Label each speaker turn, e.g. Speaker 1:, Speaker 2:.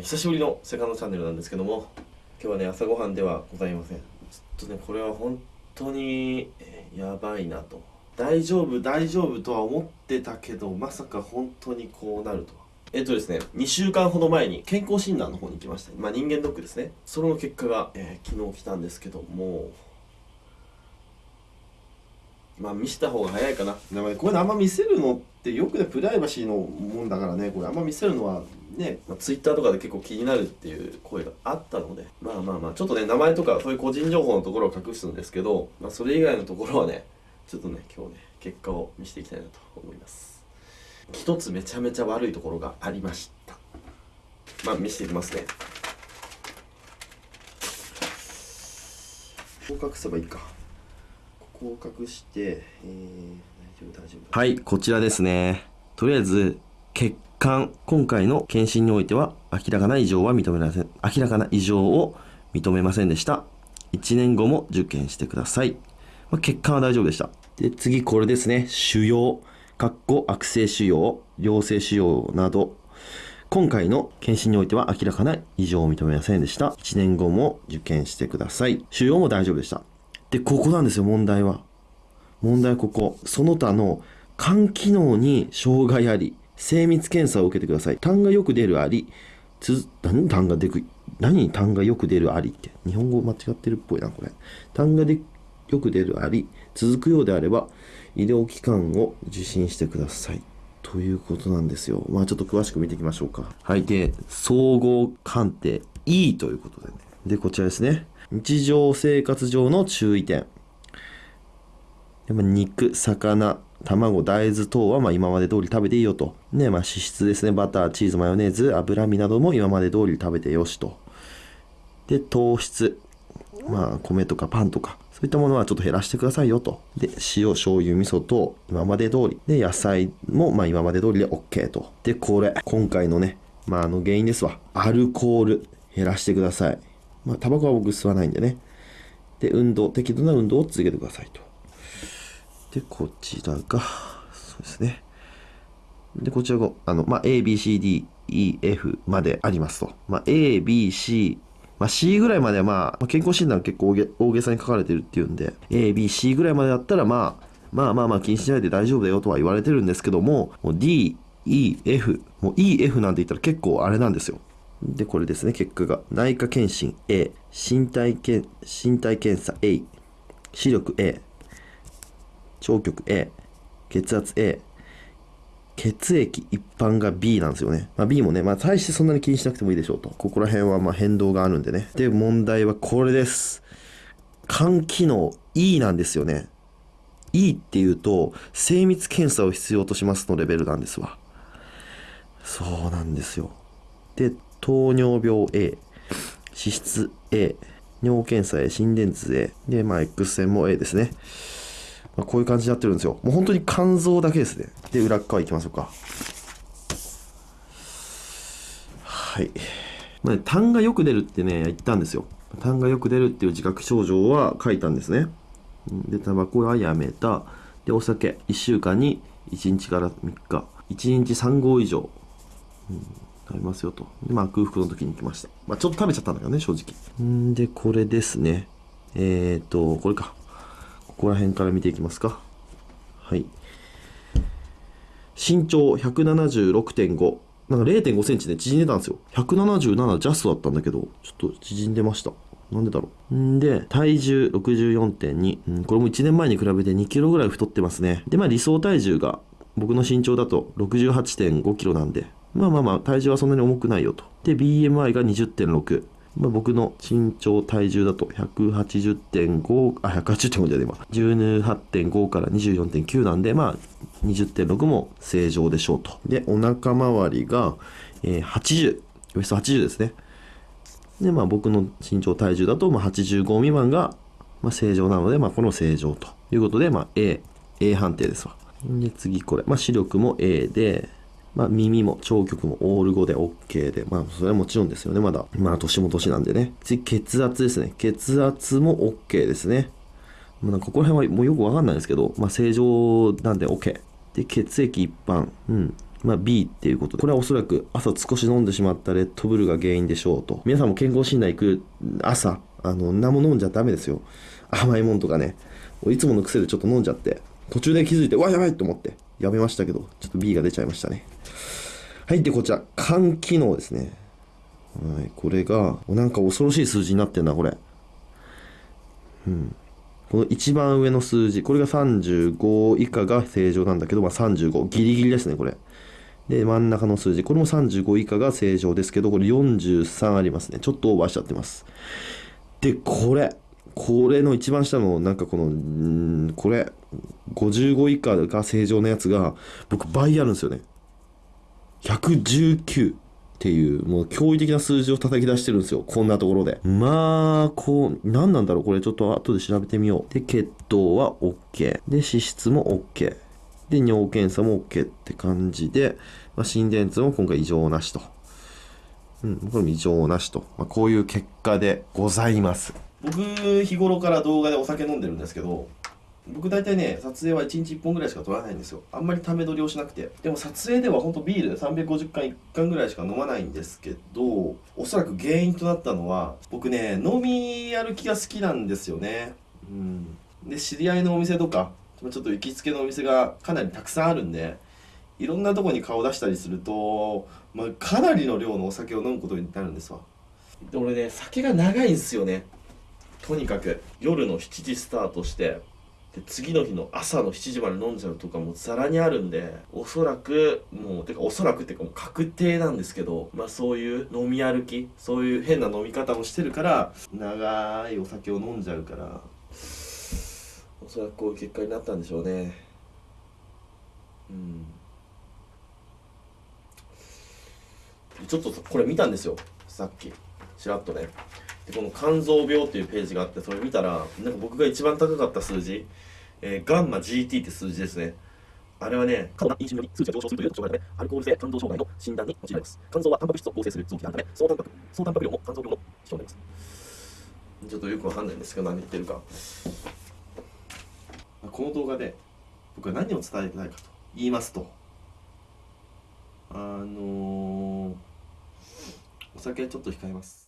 Speaker 1: ー、久しぶりのセカンドチャンネルなんですけども今日はね朝ごはんではございません。ちょっとねこれは本当に、え、やばいなと。大丈夫大丈夫とは思ってたけどまさか本当にこうなるとえっとですね2週間ほど前に健康診断の方に行きました。まあ人間ドックですね。その結果が、えー、昨日来たんですけどもまあ見せた方が早いかな。でもね、こういうのあんま見せるのってよくね、プライバシーのもんだからね、これあんま見せるのはね、まあ、ツイッターとかで結構気になるっていう声があったので、まあまあまあ、ちょっとね、名前とかそういう個人情報のところを隠すんですけど、まあそれ以外のところはね、ちょっとね、今日ね、結果を見せていきたいなと思います。一つめちゃめちゃ悪いところがありました。まあ見せていきますね。ここ隠せばいいか。ここを隠して、えー、大丈夫大丈夫。はい、こちらですね。とりあえず、血管、今回の検診においては、明らかな異常は認めません。明らかな異常を認めませんでした。1年後も受験してください。まあ、血管は大丈夫でした。で、次これですね。腫瘍、かっこ悪性腫瘍、良性腫瘍など、今回の検診においては明らかな異常を認めませんでした。1年後も受験してください。腫瘍も大丈夫でした。で、ここなんですよ、問題は。問題はここ。その他の肝機能に障害あり、精密検査を受けてください。痰がよく出るあり、つ、何？痰が出く、何痰がよく出るありって？日本語間違ってるっぽいな、これ。痰がでよく出るあり、続くようであれば、医療機関を受診してください。ということなんですよ。まあちょっと詳しく見ていきましょうか。はい。で、総合鑑定 E ということでね。で、こちらですね。日常生活上の注意点。肉、魚、卵、大豆等はま今まで通り食べていいよと。ね、まあ脂質ですね。バター、チーズ、マヨネーズ、脂身なども今まで通り食べてよしと。で、糖質。まあ米とかパンとか、そういったものはちょっと減らしてくださいよと。で、塩、醤油、味噌等、今まで通り。で、野菜もま今まで通りで OK と。で、これ、今回のね、まああの原因ですわ。アルコール、減らしてください。まあ、タバコは僕吸わないんでね。で、運動、適度な運動を続けてくださいと。で、こちらが、そうですね。で、こちらが、あの、まあ、A, B, C, D, E, F までありますと。まあ、A, B, C、まあ、C ぐらいまでは、まあ、健康診断結構大げ大げさに書かれてるっていうんで、A, B, C ぐらいまでだったら、まあ、まあまあまあ気にしないで大丈夫だよとは言われてるんですけども、D, E, F、もう E, F なんて言ったら結構あれなんですよ。で、これですね、結果が。内科検診 A、身体け身体検査 A、視力 A、聴覚 A、血圧 A、血液一般が B なんですよね。まあ、B もね、まあ大してそんなに気にしなくてもいいでしょうと。ここら辺はまあ変動があるんでね。で、問題はこれです。肝機能 E なんですよね。E っていうと、精密検査を必要としますのレベルなんですわ。そうなんですよ。で、糖尿病 A、脂質 A、尿検査 A、心電図 A、で、まあ、X 線も A ですね。まあ、こういう感じになってるんですよ。もう本当に肝臓だけですね。で、裏側行きましょうか。はい。まあ、ね、痰がよく出るってね、言ったんですよ。痰がよく出るっていう自覚症状は書いたんですね。で、タバコはやめた。で、お酒、1週間に1日から3日。1日3合以上。うんありますよと。で、まあ、空腹の時に来ました。まあ、ちょっと食べちゃったんだけどね、正直。んで、これですね。えっ、ー、と、これか。ここら辺から見ていきますか。はい。身長176.5。なんか0.5センチで縮んでたんですよ。177ジャストだったんだけど、ちょっと縮んでました。なんでだろう。んで、体重64.2、うん。これも1年前に比べて2キロぐらい太ってますね。で、まあ理想体重が僕の身長だと68.5キロなんで、まあまあまあ、体重はそんなに重くないよと。で、BMI が20.6。まあ、僕の身長、体重だと180.5、あ、180.5じゃねえわ。18.5から24.9なんで、まあ、20.6も正常でしょうと。で、お腹周りが、えー、80、ウエスト80ですね。で、まあ僕の身長、体重だと、まあ85未満が、まあ、正常なので、まあこの正常ということで、まあ A、A 判定ですわ。で、次これ。まあ視力も A で、まあ、耳も聴覚もオール5で OK で、まあ、それはもちろんですよね、まだ。まあ、年も年なんでね。次、血圧ですね。血圧も OK ですね。まあ、ここら辺はもうよくわかんないですけど、まあ、正常なんで OK。で、血液一般。うん。まあ、B っていうことでこれはおそらく朝少し飲んでしまったレッドブルが原因でしょうと皆さんも健康診断行く朝あの何も飲んじゃダメですよ甘いもんとかねいつもの癖でちょっと飲んじゃって途中で気づいてわやばいと思ってやめましたけどちょっと B が出ちゃいましたねはいでこちら肝機能ですね。はいこれがなんか恐ろしい数字になってんなこれ。うん。この一番上の数字これが35以下が正常なんだけど、まあ、35ギリギリですねこれ。で真ん中の数字これも35以下が正常ですけどこれ43ありますね。ちょっとオーバーしちゃってます。でこれ。これの一番下のなんかこのんこれ55以下が正常なやつが僕倍あるんですよね。119っていうもう驚異的な数字を叩き出してるんですよ。こんなところで。まあこう何なんだろう。これちょっと後で調べてみよう。で血糖は OK で脂質も OK で尿検査も OK って感じで、まあ、心電図も今回異常なしと。うんこれも異常なしと、まあ、こういう結果でございます。僕日頃から動画でお酒飲んでるんですけど僕大体ね撮影は1日1本ぐらいしか撮らないんですよ。あんまりため撮りをしなくて。でも撮影ではほんとビール350缶1缶ぐらいしか飲まないんですけどおそらく原因となったのは僕ね飲み歩きが好きなんですよね。うん。で知り合いのお店とかちょっと行きつけのお店がかなりたくさんあるんでいろんなとこに顔出したりすると、まあ、かなりの量のお酒を飲むことになるんですわ。で俺ね酒が長いんですよね。とにかく夜の7時スタートして。で次の日の朝の7時まで飲んじゃうとかもざらにあるんでおそらくもうてかおそらくっていうかもう確定なんですけどまあそういう飲み歩きそういう変な飲み方をしてるから長いお酒を飲んじゃうからおそらくこういう結果になったんでしょうね。うん。ちょっとこれ見たんですよ。さっき。ちらっとね。この肝臓病っていうページがあってそれ見たらなんか僕が一番高かった数字、えー、ガンマ GT って数字ですねあれはね、肝臓飲酒により数値が上昇するという障害のため、アルコール性肝臓障害の診断に用いられます。肝臓はタンパク質を構成する臓器であるため、総タンパク、総タンパク量も肝臓病の指標になります。ちょっとよくわかんないんですけど、何言ってるか。この動画で僕は何を伝えたいかと言いますと、あのー、お酒ちょっと控えます。